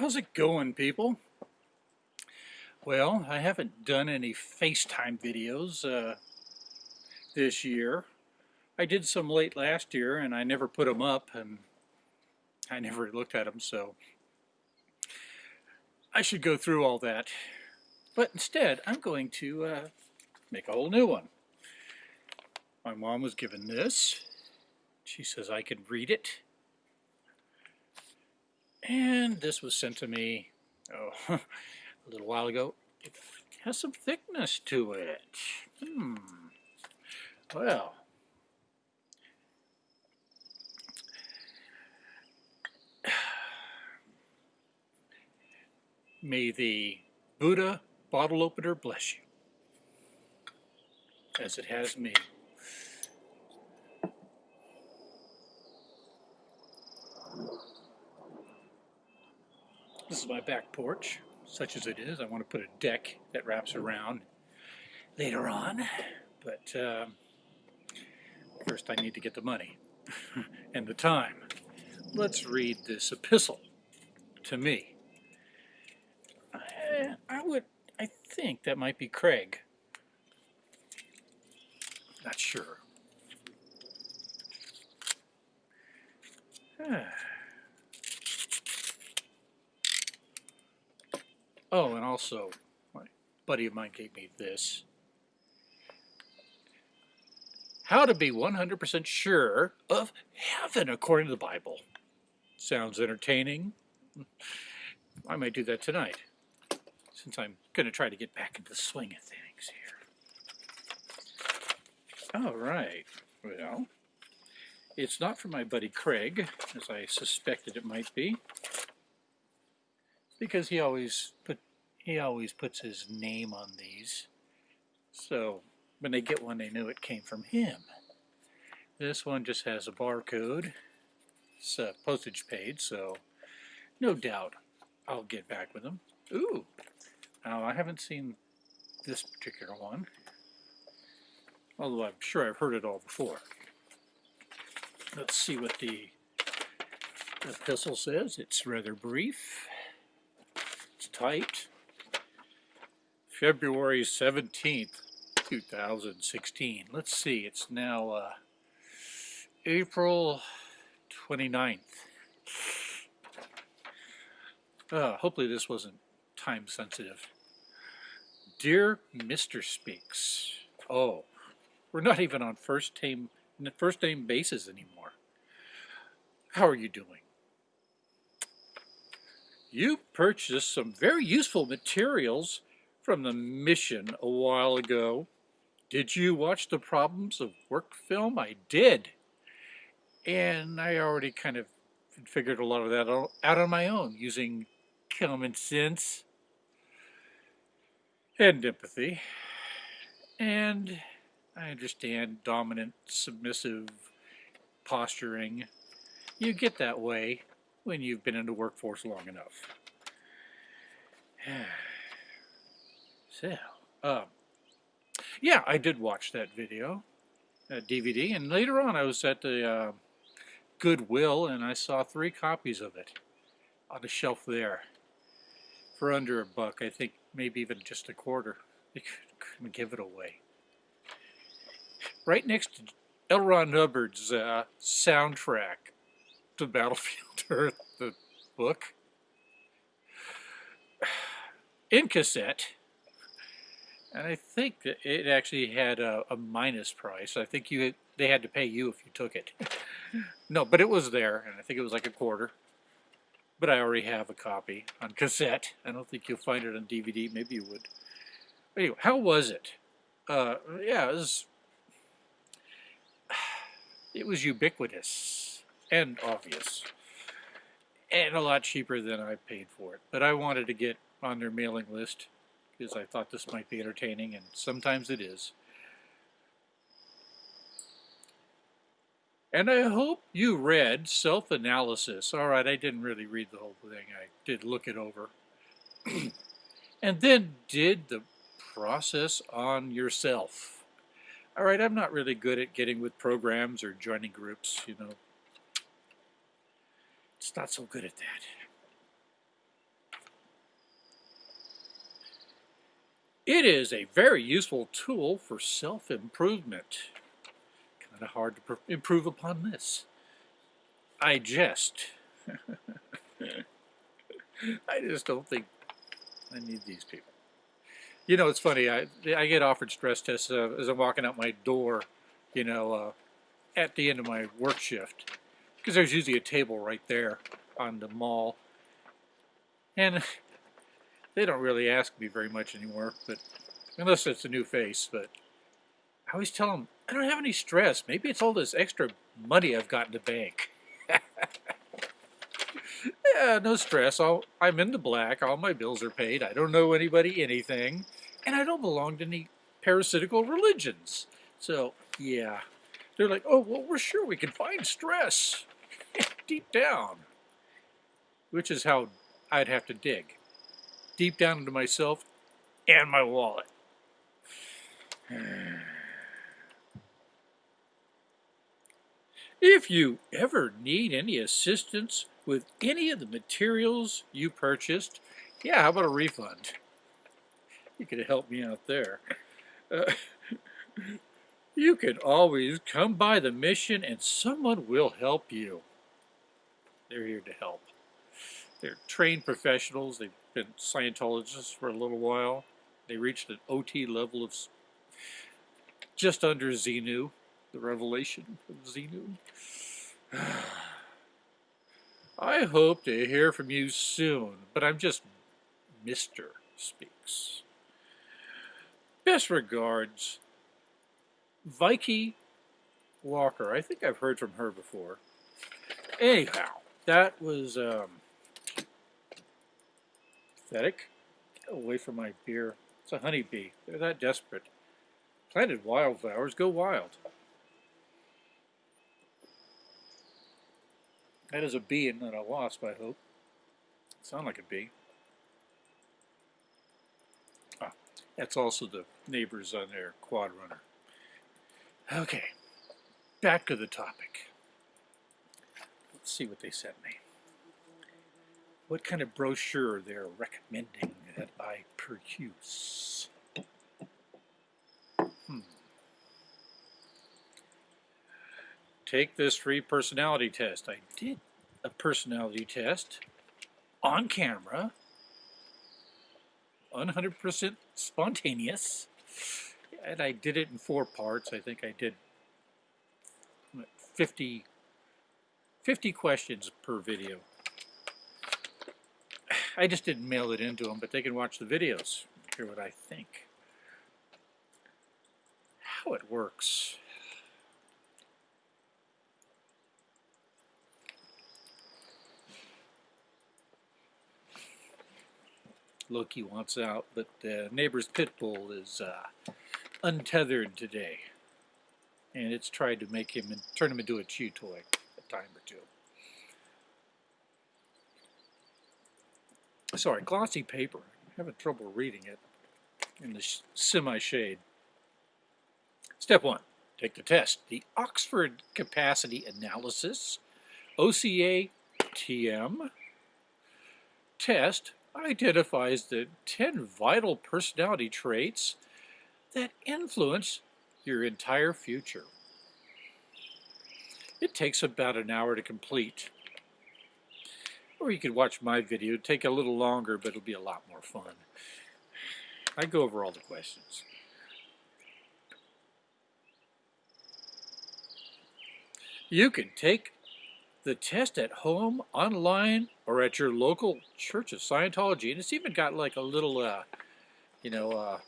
How's it going, people? Well, I haven't done any FaceTime videos uh, this year. I did some late last year, and I never put them up, and I never looked at them, so I should go through all that. But instead, I'm going to uh, make a whole new one. My mom was given this. She says I can read it. And this was sent to me oh, a little while ago. It has some thickness to it. Hmm. Well. May the Buddha bottle opener bless you, as it has me. This is my back porch, such as it is. I want to put a deck that wraps around later on, but um, first I need to get the money and the time. Let's read this epistle to me. I, I would, I think that might be Craig. Not sure. Ah. Oh, and also, my buddy of mine gave me this. How to be 100% sure of heaven according to the Bible. Sounds entertaining. I might do that tonight, since I'm going to try to get back into the swing of things here. All right. Well, it's not from my buddy Craig, as I suspected it might be because he always put he always puts his name on these. So when they get one, they knew it came from him. This one just has a barcode. It's a postage paid, so no doubt I'll get back with them. Ooh, now I haven't seen this particular one, although I'm sure I've heard it all before. Let's see what the epistle says. It's rather brief tight. February 17th, 2016. Let's see, it's now uh, April 29th. Uh, hopefully this wasn't time sensitive. Dear Mr. Speaks. Oh, we're not even on first name, first name basis anymore. How are you doing? You purchased some very useful materials from the mission a while ago. Did you watch the problems of work film? I did. And I already kind of figured a lot of that out on my own using common sense and empathy. And I understand dominant, submissive posturing. You get that way when you've been in the workforce long enough. so, um, yeah, I did watch that video, that DVD, and later on I was at the uh, Goodwill and I saw three copies of it on the shelf there for under a buck. I think maybe even just a quarter. They couldn't give it away. Right next to L. Ron Hubbard's uh, soundtrack to Battlefield Earth, the book, in cassette. And I think it actually had a, a minus price. I think you had, they had to pay you if you took it. no, but it was there, and I think it was like a quarter. But I already have a copy on cassette. I don't think you'll find it on DVD. Maybe you would. But anyway, how was it? Uh, yeah, it was, it was ubiquitous and obvious and a lot cheaper than I paid for it. But I wanted to get on their mailing list because I thought this might be entertaining and sometimes it is. And I hope you read Self-Analysis. All right, I didn't really read the whole thing. I did look it over. and then did the process on yourself. All right, I'm not really good at getting with programs or joining groups, you know, it's not so good at that. It is a very useful tool for self-improvement. Kind of hard to improve upon this. I jest. I just don't think I need these people. You know, it's funny. I I get offered stress tests uh, as I'm walking out my door. You know, uh, at the end of my work shift, because there's usually a table right there on the mall, and they don't really ask me very much anymore. But unless it's a new face, but I always tell them I don't have any stress. Maybe it's all this extra money I've got in the bank. yeah, no stress. I'll, I'm in the black. All my bills are paid. I don't know anybody anything. And I don't belong to any parasitical religions. So, yeah. They're like, oh, well, we're sure we can find stress deep down. Which is how I'd have to dig. Deep down into myself and my wallet. If you ever need any assistance with any of the materials you purchased, yeah, how about a refund? You could help me out there. Uh, you can always come by the mission and someone will help you. They're here to help. They're trained professionals. They've been Scientologists for a little while. They reached an OT level of just under Xenu the revelation of Xenu. I hope to hear from you soon, but I'm just Mr. Speaks. Best regards, Vicky Walker. I think I've heard from her before. Anyhow, that was um, pathetic. Get away from my beer. It's a honeybee. They're that desperate. Planted wildflowers go wild. That is a bee and not a wasp, I hope. Sound like a bee. Ah, that's also the neighbors on their quad runner. Okay, back to the topic. Let's see what they sent me. What kind of brochure they're recommending that I peruse. Hmm. take this free personality test. I did a personality test on camera, 100% spontaneous, and I did it in four parts. I think I did 50, 50 questions per video. I just didn't mail it into them, but they can watch the videos, hear what I think. How it works. Loki wants out, but uh, neighbor's pit bull is uh, untethered today. And it's tried to make him, turn him into a chew toy time or two. Sorry, glossy paper. I'm having trouble reading it in the semi-shade. Step one, take the test. The Oxford Capacity Analysis, OCA TM, test identifies the 10 vital personality traits that influence your entire future. It takes about an hour to complete. Or you could watch my video, It'd take a little longer, but it'll be a lot more fun. I go over all the questions. You can take the test at home, online, or at your local Church of Scientology. And it's even got like a little, uh, you know, uh,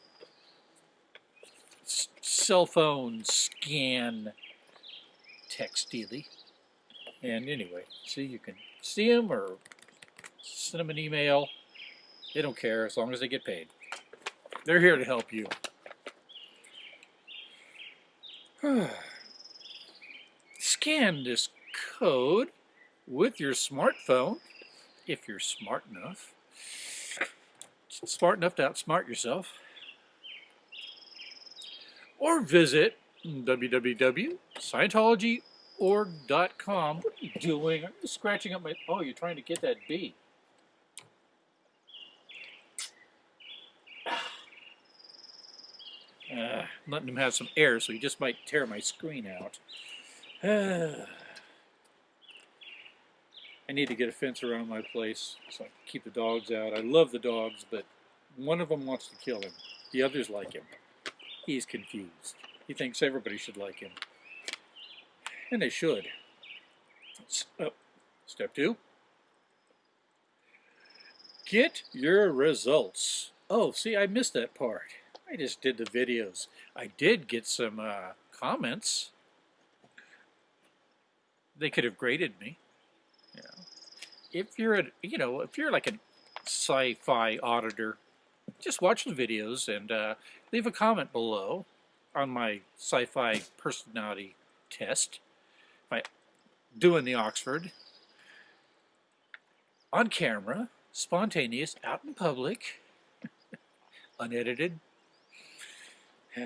cell phone scan textily. And anyway, see, you can see them or send them an email. They don't care as long as they get paid. They're here to help you. Scan this code with your smartphone, if you're smart enough. Smart enough to outsmart yourself. Or visit www.scientologyorg.com. What are you doing? You scratching up my... Oh, you're trying to get that bee. Uh, letting him have some air, so he just might tear my screen out. I need to get a fence around my place so I can keep the dogs out. I love the dogs, but one of them wants to kill him. The others like him. He's confused. He thinks everybody should like him. And they should. Oh, step two. Get your results. Oh, see, I missed that part. I just did the videos. I did get some uh, comments. They could have graded me. Know, if you're a, you know, if you're like a sci-fi auditor, just watch the videos and uh, leave a comment below on my sci-fi personality test by doing the Oxford on camera, spontaneous, out in public, unedited.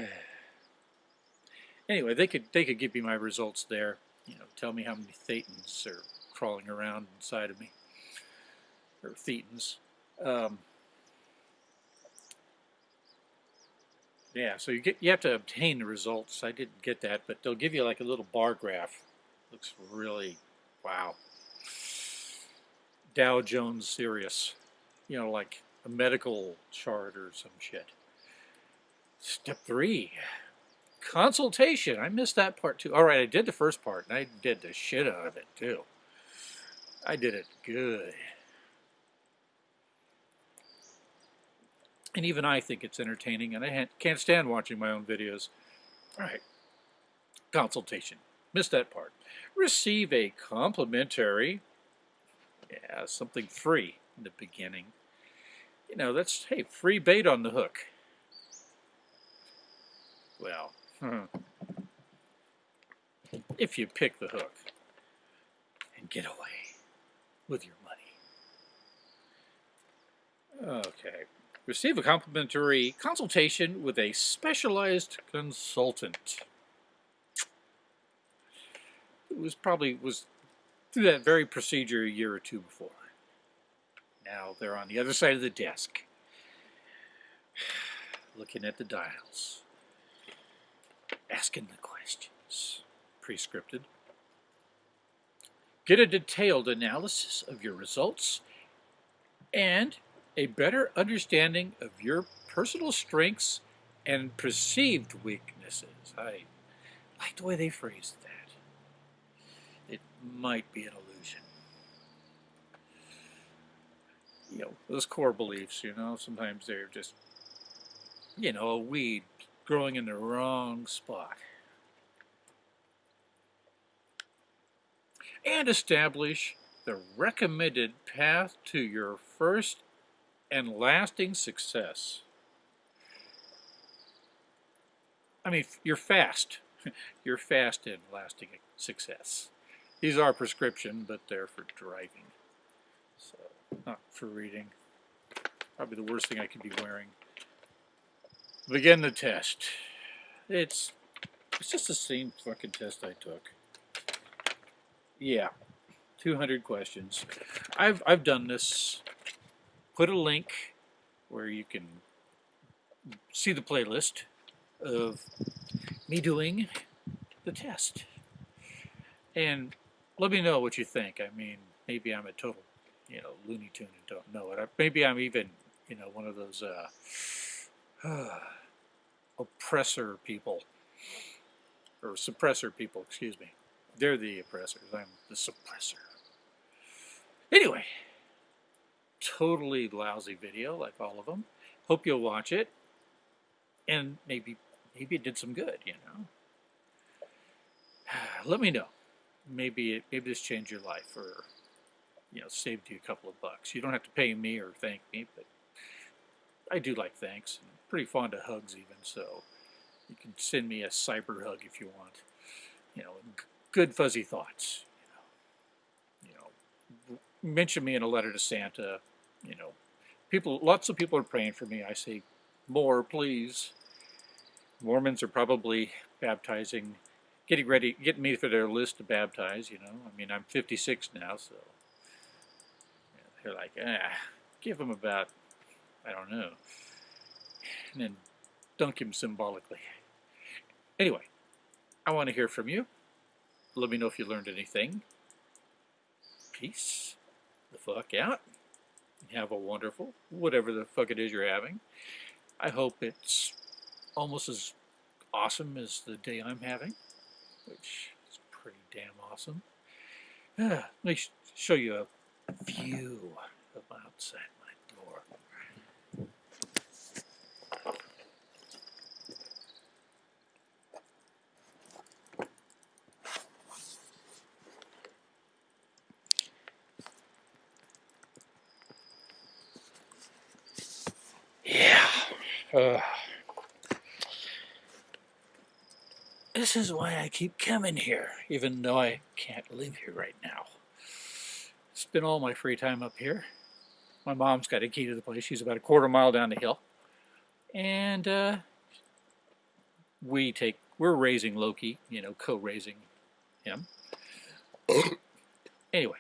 anyway, they could they could give me my results there. You know, tell me how many thetans are crawling around inside of me, or thetans. Um, yeah, so you get you have to obtain the results. I didn't get that, but they'll give you like a little bar graph. Looks really wow. Dow Jones Sirius, you know, like a medical chart or some shit. Step three, consultation. I missed that part too. All right, I did the first part, and I did the shit out of it too. I did it good. And even I think it's entertaining, and I can't stand watching my own videos. All right, consultation. Missed that part. Receive a complimentary, yeah, something free in the beginning. You know, that's, hey, free bait on the hook. Well, hmm. if you pick the hook and get away with your money. Okay. Receive a complimentary consultation with a specialized consultant. It was probably was through that very procedure a year or two before. Now they're on the other side of the desk, looking at the dials asking the questions. Prescripted. Get a detailed analysis of your results and a better understanding of your personal strengths and perceived weaknesses. I like the way they phrased that. It might be an illusion. You know, those core beliefs, you know, sometimes they're just, you know, a weed growing in the wrong spot. And establish the recommended path to your first and lasting success. I mean, you're fast. you're fast in lasting success. These are prescription, but they're for driving. So, not for reading. Probably the worst thing I could be wearing. Begin the test. It's it's just the same fucking test I took. Yeah, 200 questions. I've I've done this. Put a link where you can see the playlist of me doing the test. And let me know what you think. I mean, maybe I'm a total, you know, Looney Tune and don't know it. Maybe I'm even, you know, one of those uh, oppressor people, or suppressor people, excuse me. They're the oppressors. I'm the suppressor. Anyway, totally lousy video, like all of them. Hope you'll watch it, and maybe maybe it did some good. You know, let me know. Maybe it maybe this changed your life, or you know, saved you a couple of bucks. You don't have to pay me or thank me, but I do like thanks. I'm pretty fond of hugs even, so you can send me a cyber hug if you want. You know, good fuzzy thoughts. You know, you know, mention me in a letter to Santa. You know, people, lots of people are praying for me. I say, more, please. Mormons are probably baptizing, getting ready, getting me for their list to baptize. You know, I mean, I'm 56 now, so they're like, ah, give them about I don't know. And then dunk him symbolically. Anyway, I want to hear from you. Let me know if you learned anything. Peace the fuck out. Have a wonderful, whatever the fuck it is you're having. I hope it's almost as awesome as the day I'm having, which is pretty damn awesome. Uh, let me sh show you a view of outside my door. Yeah. Uh, this is why I keep coming here, even though I can't live here right now. Spend all my free time up here. My mom's got a key to the place. She's about a quarter mile down the hill. And uh, we take, we're raising Loki, you know, co-raising him. anyway,